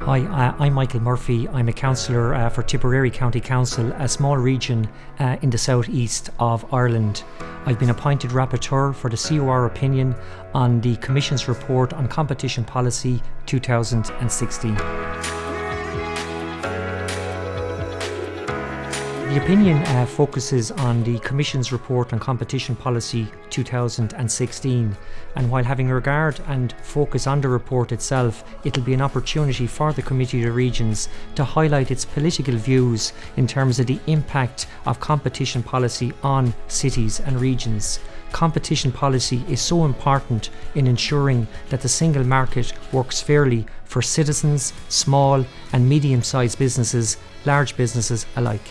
Hi, uh, I'm Michael Murphy. I'm a councillor uh, for Tipperary County Council, a small region uh, in the southeast of Ireland. I've been appointed rapporteur for the COR opinion on the Commission's report on competition policy 2016. The opinion uh, focuses on the Commission's report on competition policy 2016 and while having regard and focus on the report itself it'll be an opportunity for the Committee of Regions to highlight its political views in terms of the impact of competition policy on cities and regions. Competition policy is so important in ensuring that the single market works fairly for citizens, small and medium-sized businesses, large businesses alike.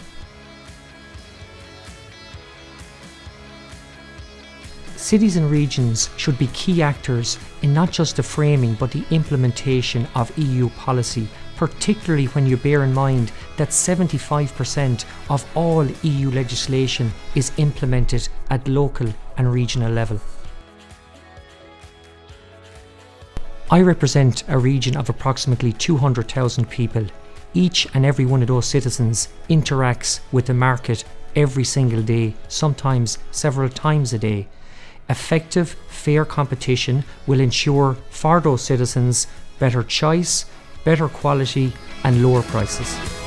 Cities and regions should be key actors in not just the framing but the implementation of EU policy, particularly when you bear in mind that 75% of all EU legislation is implemented at local and regional level. I represent a region of approximately 200,000 people. Each and every one of those citizens interacts with the market every single day, sometimes several times a day. Effective, fair competition will ensure Fardo citizens better choice, better quality and lower prices.